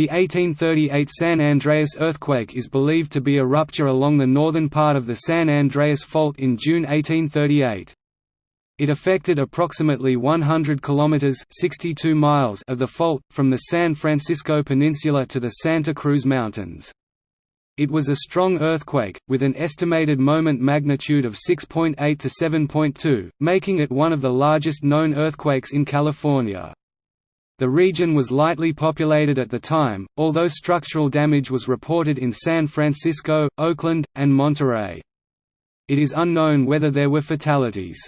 The 1838 San Andreas earthquake is believed to be a rupture along the northern part of the San Andreas Fault in June 1838. It affected approximately 100 kilometers (62 miles) of the fault from the San Francisco Peninsula to the Santa Cruz Mountains. It was a strong earthquake, with an estimated moment magnitude of 6.8 to 7.2, making it one of the largest known earthquakes in California. The region was lightly populated at the time, although structural damage was reported in San Francisco, Oakland, and Monterey. It is unknown whether there were fatalities.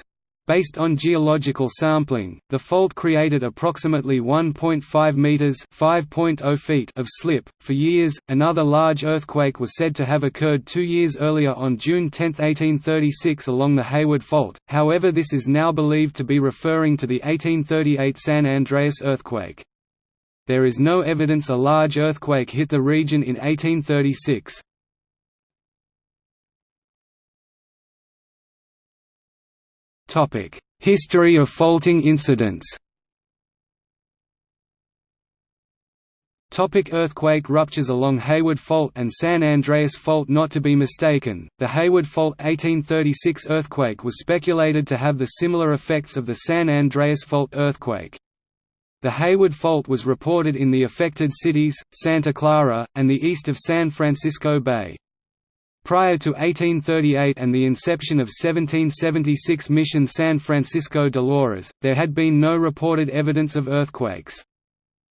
Based on geological sampling, the fault created approximately 1.5 meters (5.0 feet) of slip. For years, another large earthquake was said to have occurred 2 years earlier on June 10, 1836 along the Hayward Fault. However, this is now believed to be referring to the 1838 San Andreas earthquake. There is no evidence a large earthquake hit the region in 1836. History of faulting incidents Topic earthquake ruptures along Hayward Fault and San Andreas Fault Not to be mistaken, the Hayward Fault 1836 earthquake was speculated to have the similar effects of the San Andreas Fault earthquake. The Hayward Fault was reported in the affected cities, Santa Clara, and the east of San Francisco Bay. Prior to 1838 and the inception of 1776 Mission San Francisco Dolores, there had been no reported evidence of earthquakes.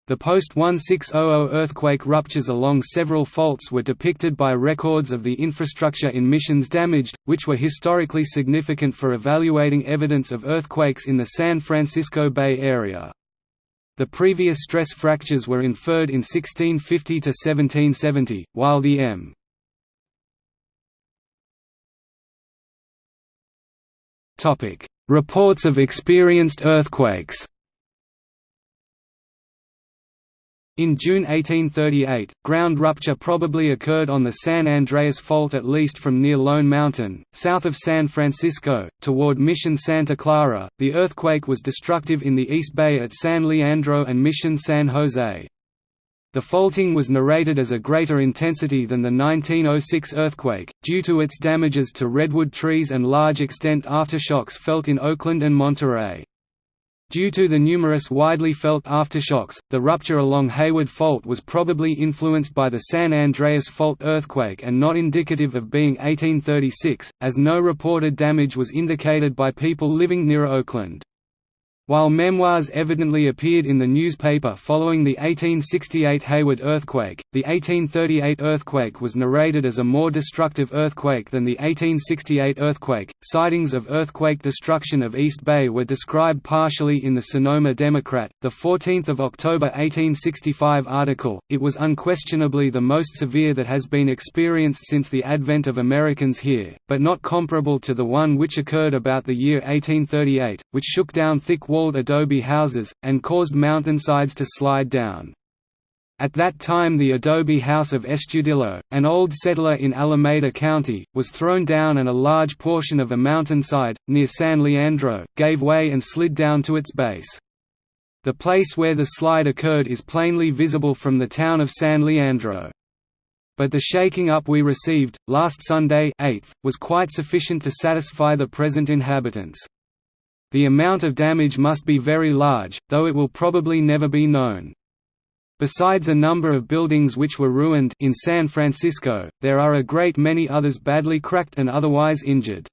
The post-1600 earthquake ruptures along several faults were depicted by records of the infrastructure in missions damaged, which were historically significant for evaluating evidence of earthquakes in the San Francisco Bay Area. The previous stress fractures were inferred in 1650 to 1770, while the M. Reports of experienced earthquakes In June 1838, ground rupture probably occurred on the San Andreas Fault at least from near Lone Mountain, south of San Francisco, toward Mission Santa Clara. The earthquake was destructive in the East Bay at San Leandro and Mission San Jose. The faulting was narrated as a greater intensity than the 1906 earthquake, due to its damages to redwood trees and large extent aftershocks felt in Oakland and Monterey. Due to the numerous widely felt aftershocks, the rupture along Hayward Fault was probably influenced by the San Andreas Fault earthquake and not indicative of being 1836, as no reported damage was indicated by people living near Oakland. While memoirs evidently appeared in the newspaper following the 1868 Hayward earthquake, the 1838 earthquake was narrated as a more destructive earthquake than the 1868 earthquake. Sightings of earthquake destruction of East Bay were described partially in the Sonoma Democrat, the 14th of October 1865 article. It was unquestionably the most severe that has been experienced since the advent of Americans here, but not comparable to the one which occurred about the year 1838, which shook down thick walled adobe houses, and caused mountainsides to slide down. At that time the adobe house of Estudillo, an old settler in Alameda County, was thrown down and a large portion of a mountainside, near San Leandro, gave way and slid down to its base. The place where the slide occurred is plainly visible from the town of San Leandro. But the shaking up we received, last Sunday 8th, was quite sufficient to satisfy the present inhabitants. The amount of damage must be very large, though it will probably never be known. Besides a number of buildings which were ruined in San Francisco, there are a great many others badly cracked and otherwise injured.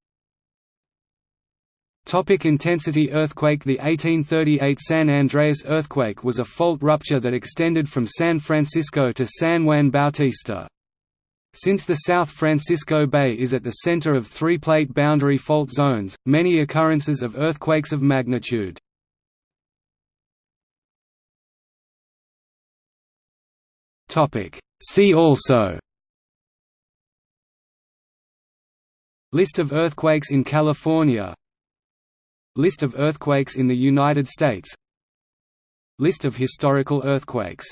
Topic intensity earthquake The 1838 San Andreas earthquake was a fault rupture that extended from San Francisco to San Juan Bautista. Since the South Francisco Bay is at the center of three plate boundary fault zones, many occurrences of earthquakes of magnitude. See also List of earthquakes in California List of earthquakes in the United States List of historical earthquakes